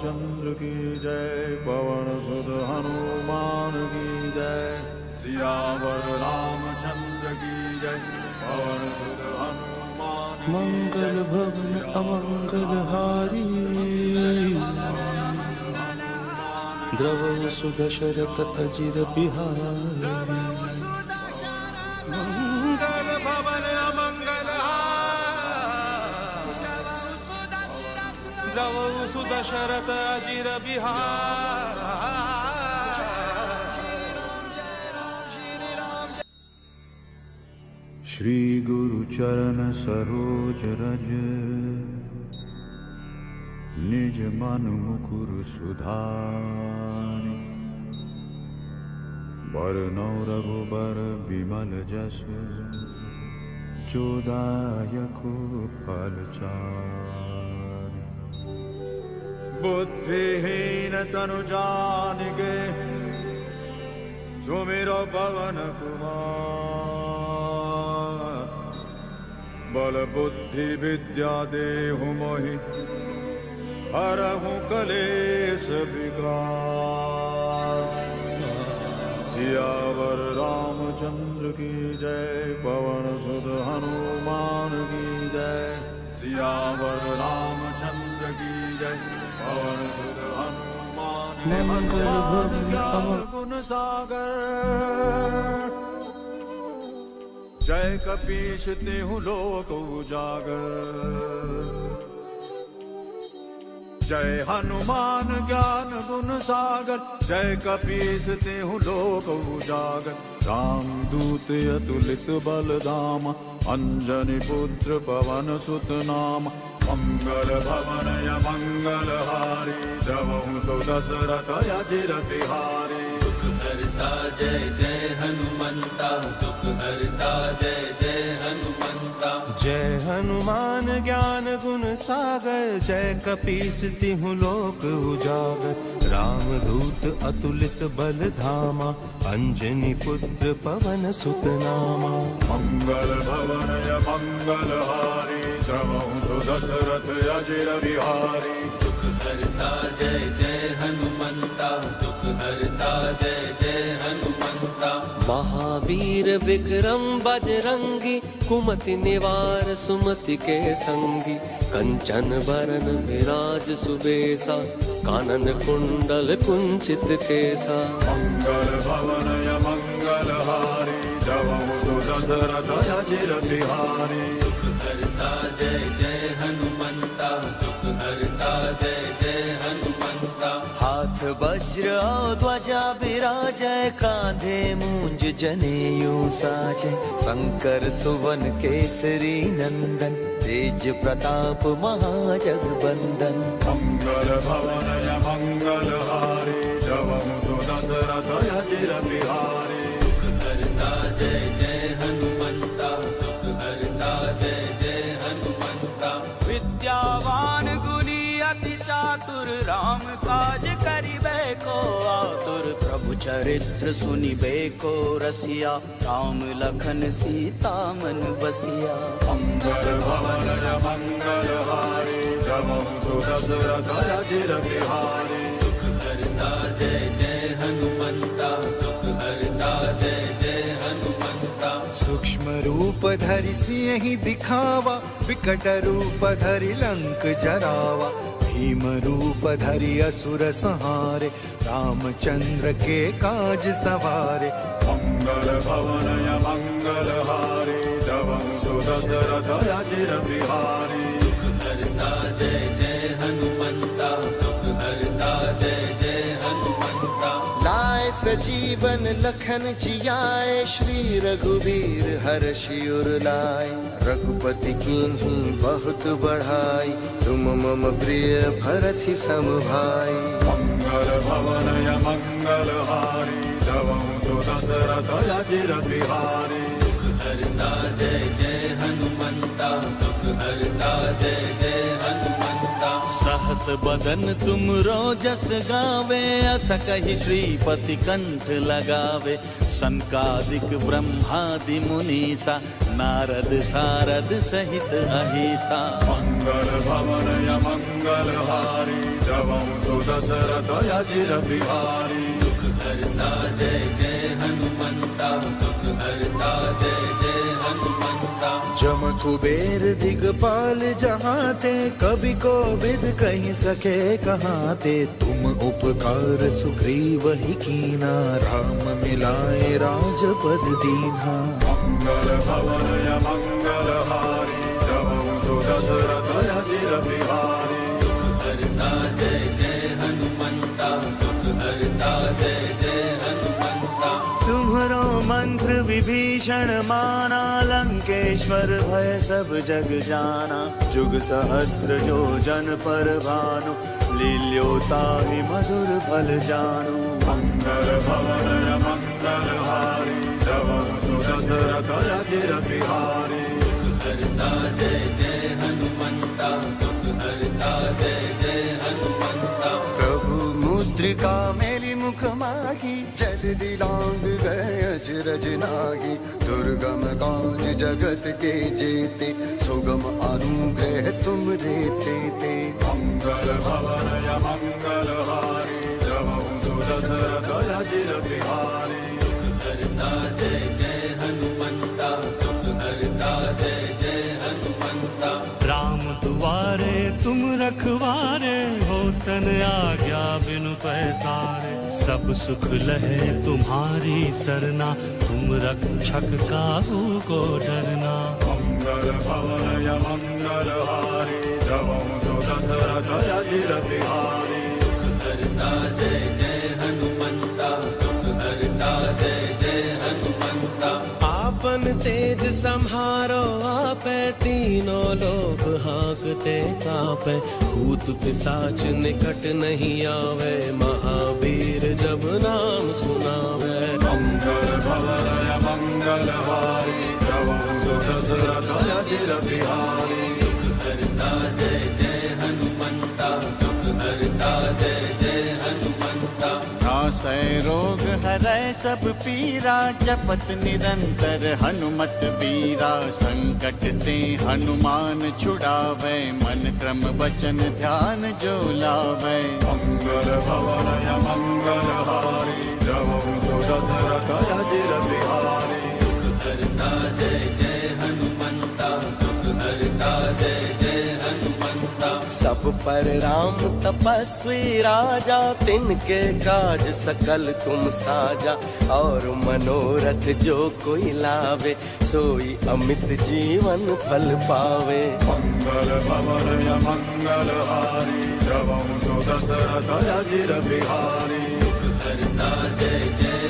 रामचंद्र की जय पवन सुध हनुमान की जय सियावर रामचंद्र की जय पवन सुध हनुमान मंगल भवन अमंगल हारी द्रव सुदशरथ अजिर बिहारी द्रवौ सुदशरथ अजिर बिहार श्री गुरु चरण सरोज रज निज मन मुकुर सुधारि बरनौ रघुबर विमल जस जोदायको फल चारि बुद्धिहीन तनु जानिके सुमिरो पवन कुमार। बल बुद्धि विद्या देहु मोहि हरहु कलेश विकार सियावर रामचंद्र की जय, पवन सुध हनुमान की जय। सियावर रामचंद्र जय गुण सागर जय कपीश तिहु लोक उजागर। जय हनुमान ज्ञान गुण सागर। जय कपीस तेहु लोक उजागर राम दूत अतुलित बल धाम अंजनी पुत्र पवन सुत नाम मंगल भवन य मंगल हारी द्रवहु सो दशरथ अजिर बिहारी जय जय हनुमंता दुख हरता जय जय हनुमंता जय हनुमान ज्ञान सागर जय कपीस तिहु लोक उजागर। राम दूत अतुलित बल धामा अंजनी पुत्र पवन सुत नामा मंगल भवन य मंगल हारी द्रवहु सो दशरथ अजिर बिहारी। दुख हरता जय जय हनुमंता दुख हरता जय जय हनुमंता महावीर विक्रम बजरंगी कुमति निवार सुमति के संगी। कंचन बरन विराज सुबेसा कानन कुंडल कुंचित केसा। मंगल भवन य मंगल हारी सो दशरथ अजिर बिहारी। जय जय हनुमंता दुख हरता जय जय हनुमंता वज्र ध्वजा विराजय कांधे मूंज जनेऊ साजय शंकर सुवन केसरी नंदन तेज प्रताप महाजगबंदन। मंगल भवन मंगल हारी चरित्र रसिया राम लखन सीता मन बसिया। मंगल भवन मंगल हारी बिहारी दुख हरता जय जय हनुमंता दुख हरता हनुमंता सूक्ष्म रूप धरि सिंह दिखावा विकट रूप धरि लंक जरावा धरि असुर संहारे रामचंद्र के काज सवारे मंगल भवन य मंगल हारी द्रवहु सो दशरथ अजिर बिहारी लाए सजीवन लखन जियाए श्री रघुवीर हर शिवर लाए। रघुपति कीन्ही बहुत बढ़ाई तुम मम प्रिय भरत सम भाई मंगल भवन य मंगल हारी द्रवहु सो दशरथ अजिर बिहारी दुख हरता जय जय हनुमंता दुख हरता जय जय हनुमंता हस बदन तुम रोजस गावे अस कही श्रीपति कंठ लगावे। सनकादिक ब्रह्मादि मुनीसा नारद सारद सहित अहिसा। मङ्गल भवनय मङ्गलहारी जवं सुदशरथ यजिर बिहारी। हरता जय जय हनुमन्ता दुख हरता जय जय जम कुबेर दिगपाल जहाँ थे कभी को विद कहीं सके कहाँ थे। तुम उपकार सुग्रीव ही कीना राम मिलाए राजपद दीना। मङ्गल भवनय यजिर बिहारी हरता जय मंत्र विभीषण माना लंकेश्वर भय सब जग जाना। जुग सहस्त्र जो जन पर भानु लील्योता ही मधुर फल जानु। मङ्गल भवनय मङ्गलहारी जवं सुदशरथ बिहारी। हरता जय जय दुख हरता जय जय हनुमन्ता प्रभु मुद्रिका मेरी मुख मागी जल दिलांग गए अजरज नागी। दुर्गम काज जगत के जेते सुगम अनुग्रह तुम रेते ते भवनय जवं सुदशरथ यजिर बिहारी। हरता जय जय हनुमन्ता दुख हरता जय जय राम दुआरे तुम रखवारे हो तन आज्ञा बिनु पैसारे। सब सुख लहे तुम्हारी सरना। तुम रक्षक काहू को डरना। भवनय सुदशरथ यजिर बिहारी हरता जय जय लोक हाकते कापे भूत पिसाच निकट नहीं आवे। महावीर जब नाम सुनावे। मंगल भवन मंगल भारी सुदशरथ नासै रोग हरै सब पीरा जपत निरंतर हनुमत बीरा संकट ते हनुमान छुड़ावे मन क्रम बचन ध्यान जो लावे। मङ्गल भवनय बिहारी। हरता जय जय सब पर राम तपस्वी राजा तिनके काज सकल तुम साजा। और मनोरथ जो कोई लावे सोई अमित जीवन फल पावे। सुदशरथ यजिर बिहारी। हरता जय जय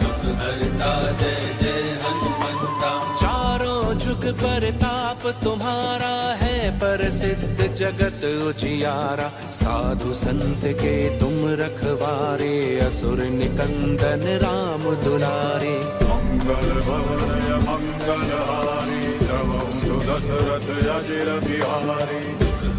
दुख हरता जय जय हनुमन्ता चारों जुग परताप तुम्हारा है प्रसिद्ध जगत उजियारा। साधु संत के तुम रखवारे असुर निकंदन राम दुलारे। मङ्गल भवनय मङ्गलहारी जवं सुदशरथ यजिर बिहारी।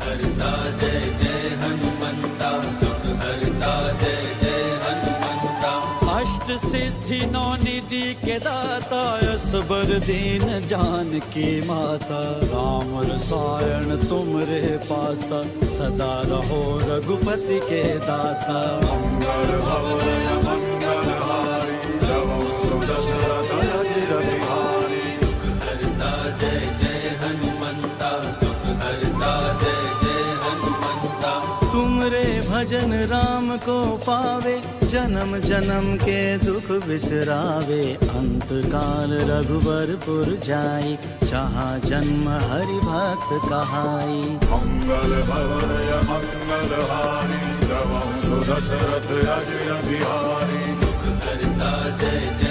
हरता जय जय हनुमन्ता दुख हरता जय जय हनुमन्ता अष्ट सिद्धि नौ निधि के दाता असबर दीन जान की माता। राम रसायन तुमरे पासा, सदा रहो रघुपति के दासा। मंगल भवनय मङ्गलहारी भजन राम को पावे जन्म जन्म के दुख बिसरावे। अंत काल रघुबरपुर जाई जहाँ जन्म हरि भक्त कहाई। मंगल भवन मंगल हारी सुदशरथ अजय बिहारी। हरता जय जय।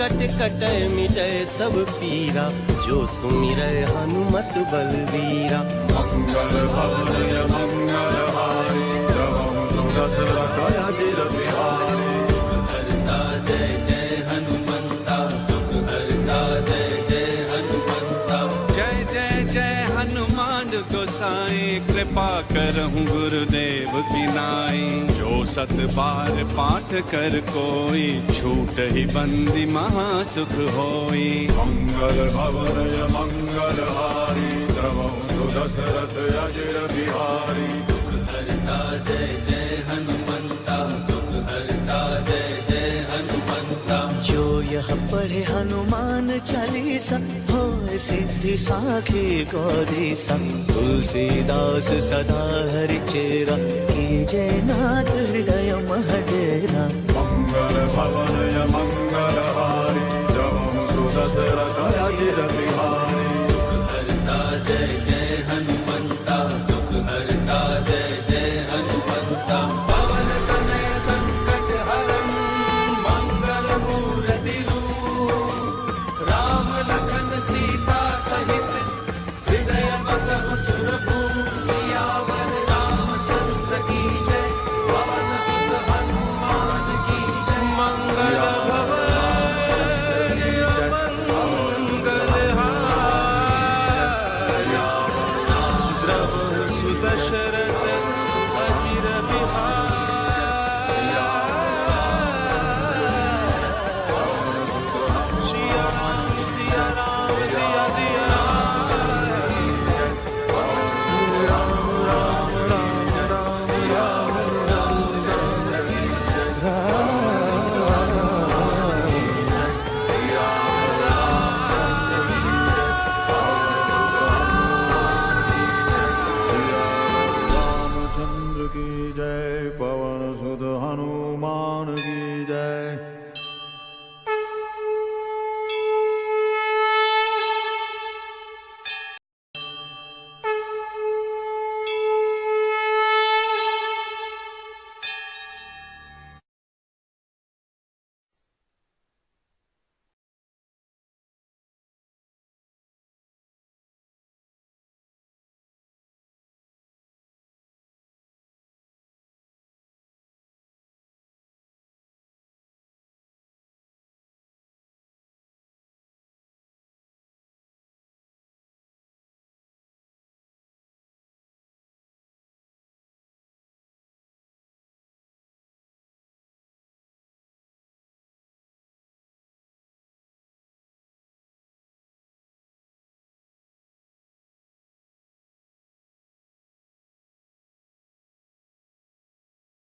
कट कट मिटय सब पीरा जो सुमिर हनुमत बलवीरा मंगल मंगल हारे दशरथ बिहारी कृपा करहूँ गुरुदेव की नाई। जो सत बार पाठ कर कोई छूट ही बंदी महासुख होई। मंगल भवनय मंगल हारी द्रवहु दशरथ अजिर बिहारी। हरता जय जय हनुमंता दुख हरता जय जय हनुमंता। जो यह पढ़े हनुमान चालीसा हो सिद्धि साखी गौरी सा तुलसीदास सदा हरि चेरा की जय नाथ हृदय महडेरा। मंगल भवनय मंगल